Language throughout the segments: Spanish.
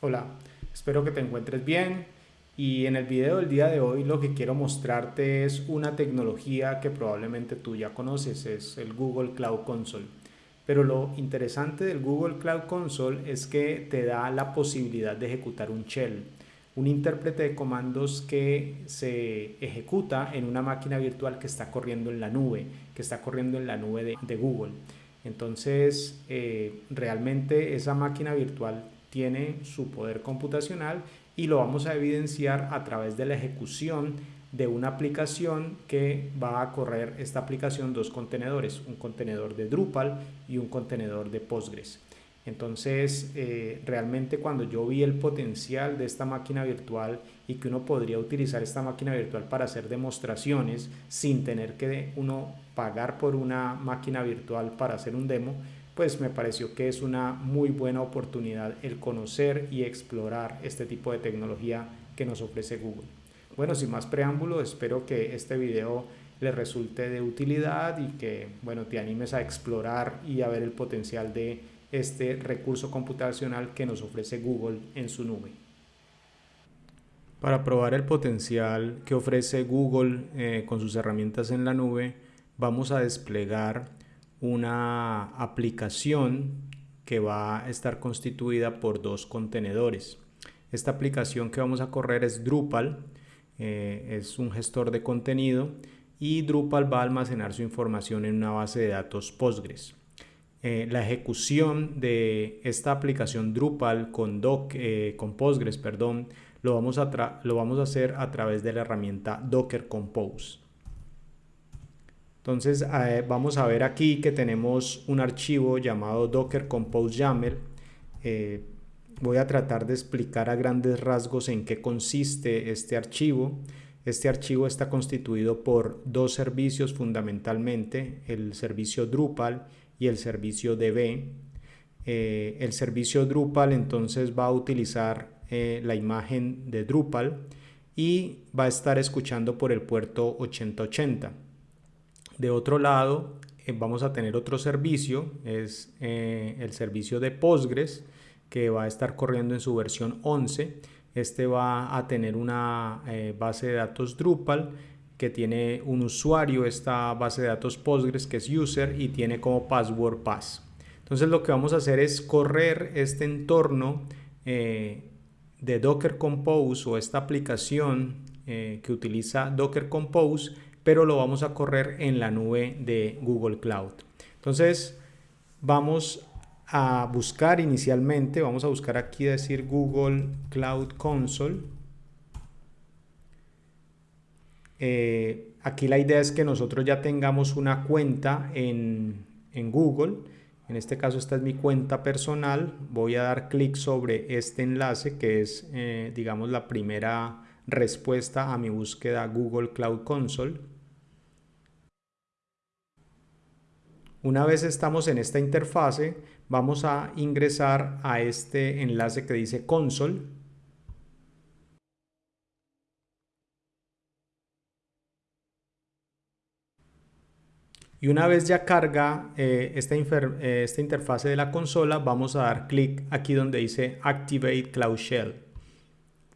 Hola, espero que te encuentres bien y en el video del día de hoy lo que quiero mostrarte es una tecnología que probablemente tú ya conoces, es el Google Cloud Console. Pero lo interesante del Google Cloud Console es que te da la posibilidad de ejecutar un shell, un intérprete de comandos que se ejecuta en una máquina virtual que está corriendo en la nube, que está corriendo en la nube de, Google. Entonces, eh, realmente esa máquina virtual tiene su poder computacional y lo vamos a evidenciar a través de la ejecución de una aplicación que va a correr esta aplicación dos contenedores, un contenedor de Drupal y un contenedor de Postgres. Entonces, eh, realmente cuando yo vi el potencial de esta máquina virtual y que uno podría utilizar esta máquina virtual para hacer demostraciones sin tener que uno pagar por una máquina virtual para hacer un demo, pues me pareció que es una muy buena oportunidad el conocer y explorar este tipo de tecnología que nos ofrece Google. Bueno, sin más preámbulo, espero que este video le resulte de utilidad y que bueno, te animes a explorar y a ver el potencial de este recurso computacional que nos ofrece Google en su nube. Para probar el potencial que ofrece Google eh, con sus herramientas en la nube, vamos a desplegar una aplicación que va a estar constituida por dos contenedores. Esta aplicación que vamos a correr es Drupal, eh, es un gestor de contenido y Drupal va a almacenar su información en una base de datos Postgres. Eh, la ejecución de esta aplicación Drupal con, doc, eh, con Postgres perdón, lo, vamos a lo vamos a hacer a través de la herramienta Docker Compose. Entonces eh, vamos a ver aquí que tenemos un archivo llamado docker compose yaml. Eh, voy a tratar de explicar a grandes rasgos en qué consiste este archivo. Este archivo está constituido por dos servicios fundamentalmente, el servicio Drupal y el servicio DB. Eh, el servicio Drupal entonces va a utilizar la imagen de Drupal y va a estar escuchando por el puerto 8080. De otro lado, eh, vamos a tener otro servicio, es eh, el servicio de Postgres, que va a estar corriendo en su versión 11. Este va a tener una eh, base de datos Drupal que tiene un usuario, esta base de datos Postgres que es user y tiene como password pass. Entonces lo que vamos a hacer es correr este entorno de Docker Compose o esta aplicación que utiliza Docker Compose pero lo vamos a correr en la nube de Google Cloud. Entonces, vamos a buscar inicialmente, vamos a buscar aquí decir Google Cloud Console. Eh, aquí la idea es que nosotros ya tengamos una cuenta en, Google. En este caso esta es mi cuenta personal. Voy a dar clic sobre este enlace que es, eh, digamos, la primera respuesta a mi búsqueda Google Cloud Console. Una vez estamos en esta interfase, vamos a ingresar a este enlace que dice console. Y una vez ya carga eh, esta, eh, esta interfase de la consola, vamos a dar clic aquí donde dice Activate Cloud Shell.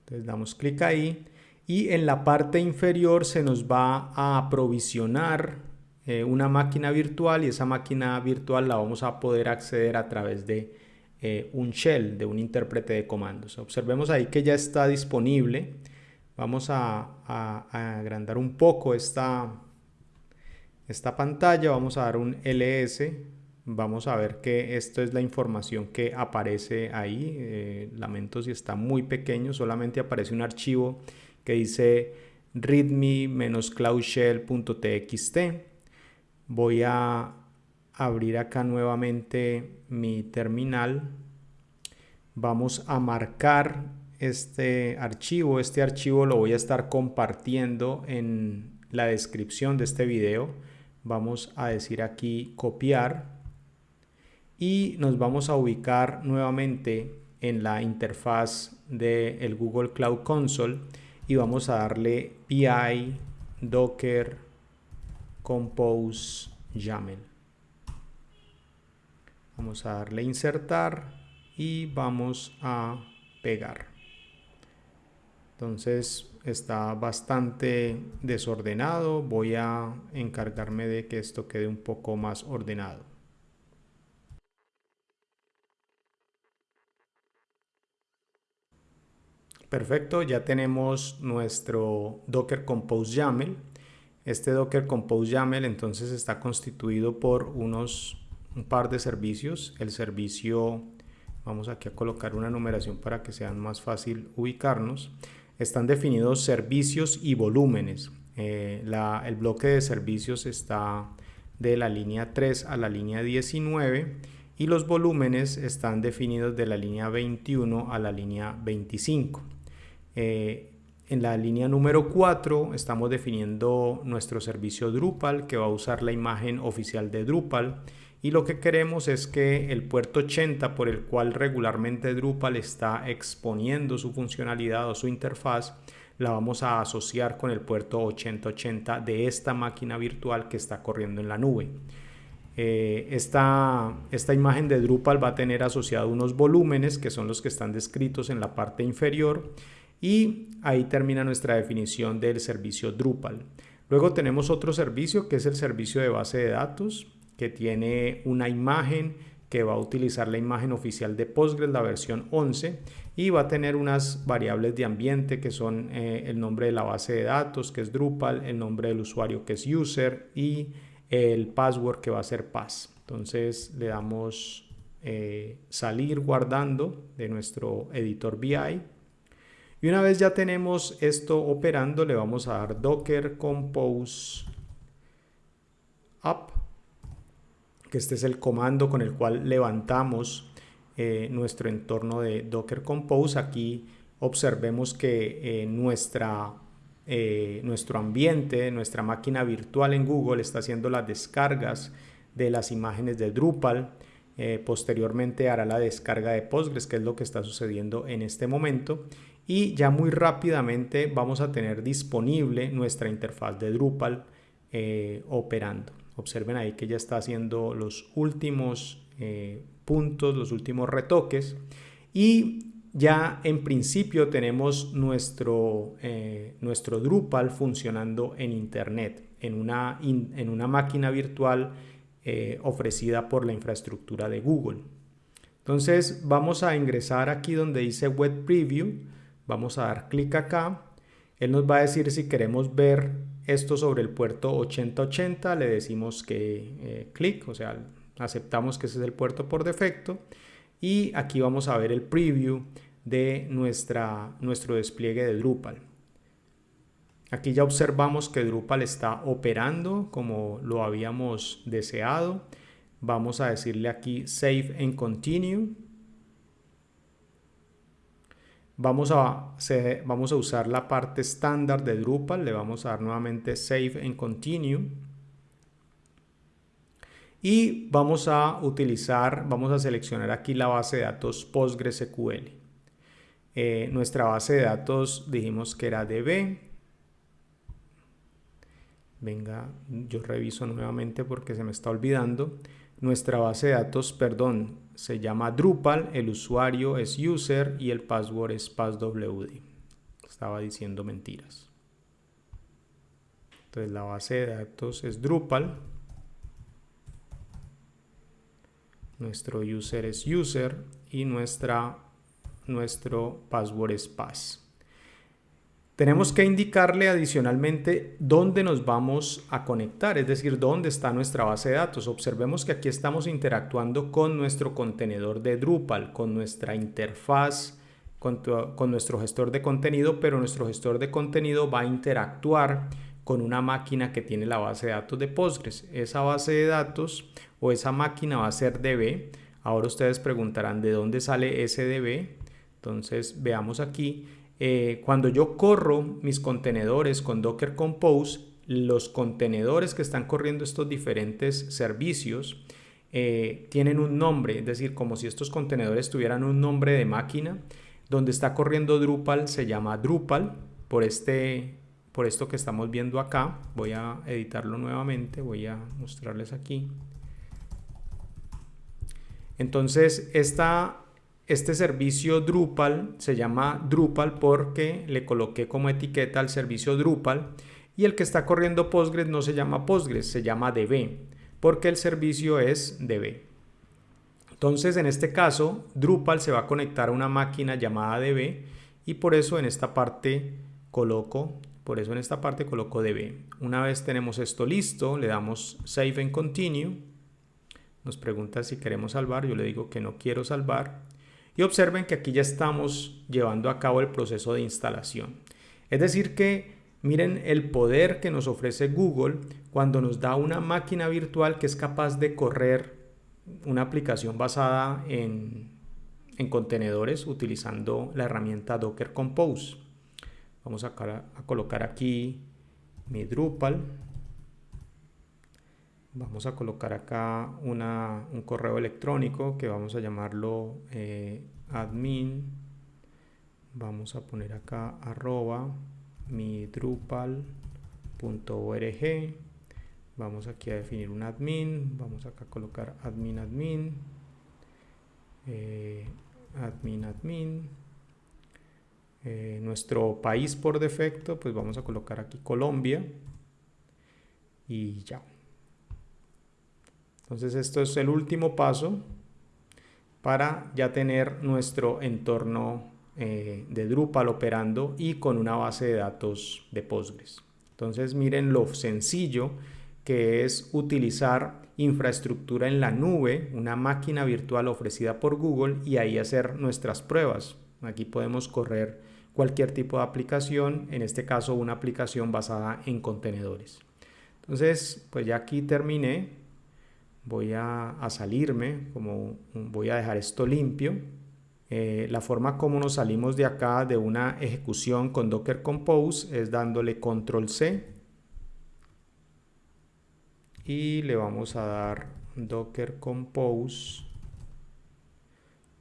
Entonces damos clic ahí y en la parte inferior se nos va a aprovisionar eh, una máquina virtual y esa máquina virtual la vamos a poder acceder a través de eh, un shell, de un intérprete de comandos. Observemos ahí que ya está disponible. Vamos a, agrandar un poco esta, esta pantalla, vamos a dar un ls, vamos a ver que esto es la información que aparece ahí. Eh, lamento si está muy pequeño, solamente aparece un archivo que dice readme-cloudshell.txt voy a abrir acá nuevamente mi terminal. Vamos a marcar este archivo. Este archivo lo voy a estar compartiendo en la descripción de este video. Vamos a decir aquí copiar. Y nos vamos a ubicar nuevamente en la interfaz del Google Cloud Console y vamos a darle pi docker compose YAML. Vamos a darle insertar y vamos a pegar. Entonces está bastante desordenado. Voy a encargarme de que esto quede un poco más ordenado. Perfecto, ya tenemos nuestro Docker Compose YAML. Este Docker Compose YAML entonces está constituido por unos un par de servicios. El servicio, vamos aquí a colocar una numeración para que sea más fácil ubicarnos. Están definidos servicios y volúmenes. Eh, el bloque de servicios está de la línea 3 a la línea 19 y los volúmenes están definidos de la línea 21 a la línea 25. Eh, en la línea número 4 estamos definiendo nuestro servicio Drupal que va a usar la imagen oficial de Drupal y lo que queremos es que el puerto 80 por el cual regularmente Drupal está exponiendo su funcionalidad o su interfaz la vamos a asociar con el puerto 8080 de esta máquina virtual que está corriendo en la nube. Eh, esta, esta imagen de Drupal va a tener asociado unos volúmenes que son los que están descritos en la parte inferior y ahí termina nuestra definición del servicio Drupal. Luego tenemos otro servicio que es el servicio de base de datos que tiene una imagen que va a utilizar la imagen oficial de Postgres, la versión 11, y va a tener unas variables de ambiente que son eh, el nombre de la base de datos, que es Drupal, el nombre del usuario, que es user, y el password, que va a ser pass. Entonces le damos eh, salir guardando de nuestro editor BI y una vez ya tenemos esto operando, le vamos a dar docker compose up, que este es el comando con el cual levantamos eh, nuestro entorno de docker compose. Aquí observemos que eh, nuestra, eh, nuestro ambiente, nuestra máquina virtual en Google está haciendo las descargas de las imágenes de Drupal. posteriormente hará la descarga de Postgres, que es lo que está sucediendo en este momento y ya muy rápidamente vamos a tener disponible nuestra interfaz de Drupal eh, operando. Observen ahí que ya está haciendo los últimos eh, puntos, los últimos retoques y ya en principio tenemos nuestro, eh, nuestro Drupal funcionando en Internet, en una, en una máquina virtual ofrecida por la infraestructura de Google. Entonces vamos a ingresar aquí donde dice Web Preview Vamos a dar clic acá. Él nos va a decir si queremos ver esto sobre el puerto 8080. Le decimos que eh, clic, o sea, aceptamos que ese es el puerto por defecto. Y aquí vamos a ver el preview de nuestra, nuestro despliegue de Drupal. Aquí ya observamos que Drupal está operando como lo habíamos deseado. Vamos a decirle aquí Save and Continue. Vamos a, vamos a usar la parte estándar de Drupal, le vamos a dar nuevamente Save and Continue. Y vamos a utilizar, vamos a seleccionar aquí la base de datos PostgreSQL. Eh, nuestra base de datos dijimos que era DB. Venga, yo reviso nuevamente porque se me está olvidando. Nuestra base de datos, perdón, se llama Drupal, el usuario es user y el password es passwd. Estaba diciendo mentiras. Entonces la base de datos es Drupal. Nuestro user es user y nuestra, nuestro password es pass. Tenemos que indicarle adicionalmente dónde nos vamos a conectar, es decir, dónde está nuestra base de datos. Observemos que aquí estamos interactuando con nuestro contenedor de Drupal, con nuestra interfaz, con, nuestro gestor de contenido, pero nuestro gestor de contenido va a interactuar con una máquina que tiene la base de datos de Postgres. Esa base de datos o esa máquina va a ser DB. Ahora ustedes preguntarán de dónde sale ese DB. Entonces veamos aquí eh, cuando yo corro mis contenedores con Docker Compose, los contenedores que están corriendo estos diferentes servicios eh, tienen un nombre, es decir, como si estos contenedores tuvieran un nombre de máquina. Donde está corriendo Drupal se llama Drupal, por, este, por esto que estamos viendo acá. Voy a editarlo nuevamente, voy a mostrarles aquí. Entonces, esta este servicio Drupal se llama Drupal porque le coloqué como etiqueta al servicio Drupal y el que está corriendo Postgres no se llama Postgres, se llama DB porque el servicio es DB. Entonces en este caso Drupal se va a conectar a una máquina llamada DB y por eso en esta parte coloco, por eso en esta parte coloco DB. Una vez tenemos esto listo, le damos Save and Continue. Nos pregunta si queremos salvar, yo le digo que no quiero salvar y observen que aquí ya estamos llevando a cabo el proceso de instalación. Es decir que miren el poder que nos ofrece Google cuando nos da una máquina virtual que es capaz de correr una aplicación basada en, en contenedores utilizando la herramienta Docker Compose. Vamos a, a colocar aquí mi Drupal. Vamos a colocar acá una, un correo electrónico que vamos a llamarlo eh, admin. Vamos a poner acá arroba mi drupal.org. Vamos aquí a definir un admin. Vamos acá a colocar admin admin. Eh, admin admin. Eh, nuestro país por defecto, pues vamos a colocar aquí Colombia. Y ya. Entonces esto es el último paso para ya tener nuestro entorno eh, de Drupal operando y con una base de datos de Postgres. Entonces miren lo sencillo que es utilizar infraestructura en la nube, una máquina virtual ofrecida por Google y ahí hacer nuestras pruebas. Aquí podemos correr cualquier tipo de aplicación, en este caso una aplicación basada en contenedores. Entonces, pues ya aquí terminé voy a, salirme, como voy a dejar esto limpio. Eh, la forma como nos salimos de acá de una ejecución con Docker Compose es dándole control C y le vamos a dar Docker Compose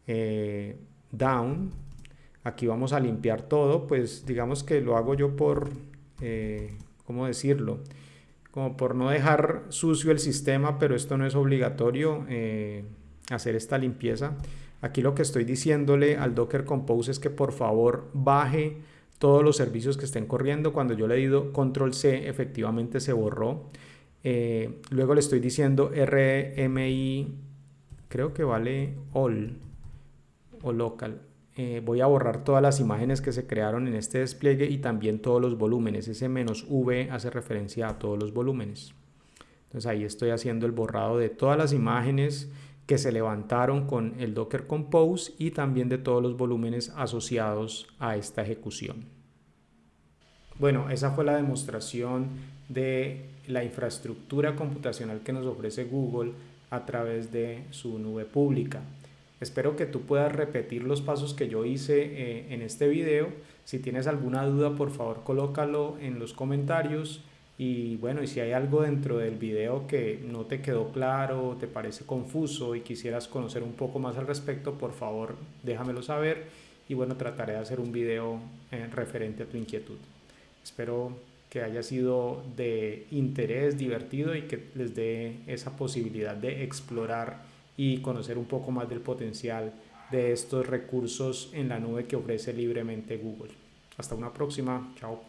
eh, down. Aquí vamos a limpiar todo, pues digamos que lo hago yo por, eh, ¿cómo decirlo? Como por no dejar sucio el sistema, pero esto no es obligatorio eh, hacer esta limpieza. Aquí lo que estoy diciéndole al Docker Compose es que por favor baje todos los servicios que estén corriendo. Cuando yo le he dado control C, efectivamente se borró. Eh, luego le estoy diciendo RMI, creo que vale all o local. Eh, voy a borrar todas las imágenes que se crearon en este despliegue y también todos los volúmenes. Ese menos V hace referencia a todos los volúmenes. Entonces ahí estoy haciendo el borrado de todas las imágenes que se levantaron con el Docker Compose y también de todos los volúmenes asociados a esta ejecución. Bueno, esa fue la demostración de la infraestructura computacional que nos ofrece Google a través de su nube pública. Espero que tú puedas repetir los pasos que yo hice eh, en este video. Si tienes alguna duda, por favor, colócalo en los comentarios. Y bueno, y si hay algo dentro del video que no te quedó claro, te parece confuso y quisieras conocer un poco más al respecto, por favor, déjamelo saber. Y bueno, trataré de hacer un video eh, referente a tu inquietud. Espero que haya sido de interés, divertido y que les dé esa posibilidad de explorar y conocer un poco más del potencial de estos recursos en la nube que ofrece libremente Google. Hasta una próxima, chao.